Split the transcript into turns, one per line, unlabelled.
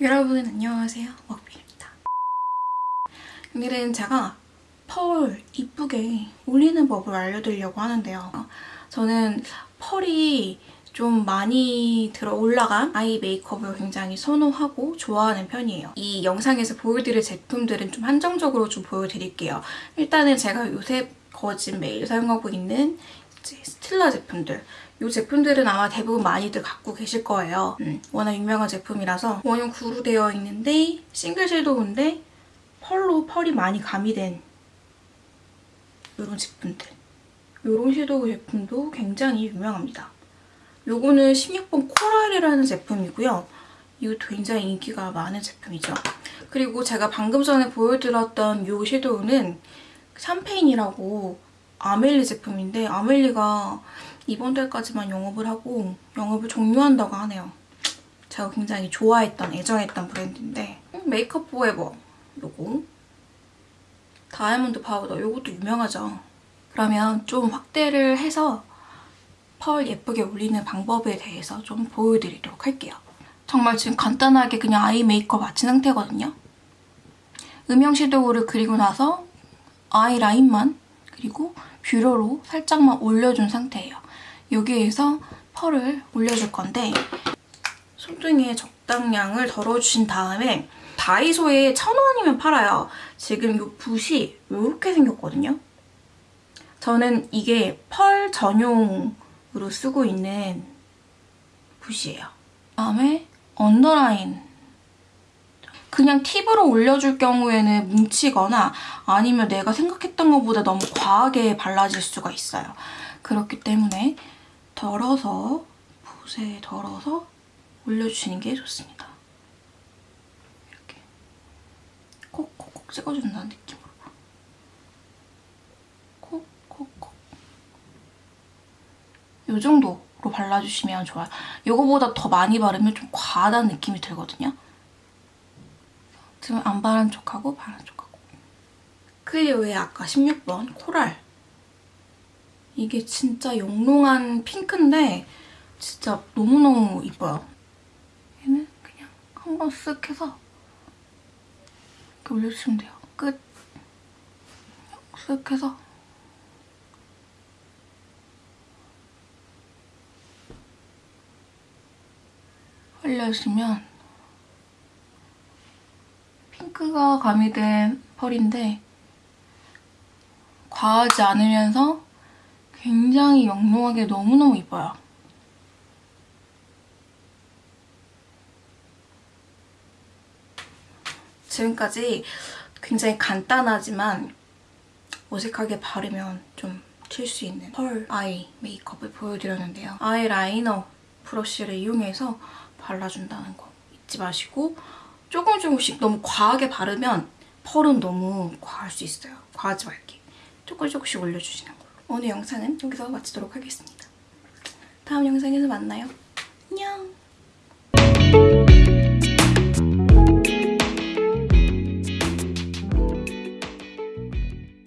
여러분 안녕하세요 먹비입니다 오늘은 제가 펄 이쁘게 올리는 법을 알려드리려고 하는데요 저는 펄이 좀 많이 들어 올라간 아이 메이크업을 굉장히 선호하고 좋아하는 편이에요. 이 영상에서 보여드릴 제품들은 좀 한정적으로 좀 보여드릴게요. 일단은 제가 요새 거진 매일 사용하고 있는 스틸라 제품들 이 제품들은 아마 대부분 많이들 갖고 계실 거예요. 음, 워낙 유명한 제품이라서 원형 구로 되어 있는데 싱글 섀도우인데 펄로 펄이 많이 가미된 이런 제품들. 이런 섀도우 제품도 굉장히 유명합니다. 요거는 16번 코랄이라는 제품이고요. 이것도 굉장히 인기가 많은 제품이죠. 그리고 제가 방금 전에 보여드렸던 이 섀도우는 샴페인이라고 아멜리 제품인데 아멜리가 이번 달까지만 영업을 하고 영업을 종료한다고 하네요. 제가 굉장히 좋아했던, 애정했던 브랜드인데 Make Up For Ever 요거 diamond powder 요것도 유명하죠. 그러면 좀 확대를 해서 펄 예쁘게 올리는 방법에 대해서 좀 보여드리도록 할게요. 정말 지금 간단하게 그냥 eye 메이크업 마친 상태거든요. 음영 섀도우를 그리고 나서 아이 라인만 그리고 뷰러로 살짝만 올려준 상태예요. 여기에서 펄을 올려줄 건데 손등에 적당량을 덜어주신 다음에 다이소에 천원이면 팔아요. 지금 이 붓이 이렇게 생겼거든요. 저는 이게 펄 전용으로 쓰고 있는 붓이에요. 다음에 언더라인 그냥 팁으로 올려줄 경우에는 뭉치거나 아니면 내가 생각했던 것보다 너무 과하게 발라질 수가 있어요. 그렇기 때문에 덜어서 붓에 덜어서 올려주시는 게 좋습니다. 이렇게 콕콕콕 찍어준다는 느낌으로 콕콕콕 이 정도로 발라주시면 좋아요. 이거보다 더 많이 바르면 좀 과하다는 느낌이 들거든요. 지금 안 바른 척하고 바른 척하고 클리오의 아까 16번 코랄 이게 진짜 영롱한 핑크인데 진짜 너무너무 이뻐요. 얘는 그냥 한 번 쓱 해서 이렇게 올려주시면 돼요. 끝! 쓱 해서 올려주시면 핑크가 가미된 펄인데 과하지 않으면서 굉장히 영롱하게 너무너무 이뻐요. 지금까지 굉장히 간단하지만 어색하게 바르면 좀 튈 수 있는 펄 아이 메이크업을 보여드렸는데요. 아이 라이너 브러쉬를 이용해서 발라준다는 거 잊지 마시고 조금 조금씩 너무 과하게 바르면 펄은 너무 과할 수 있어요. 과하지 말게. 조금 조금씩 올려주시는 걸로. 오늘 영상은 여기서 마치도록 하겠습니다. 다음 영상에서 만나요. 안녕!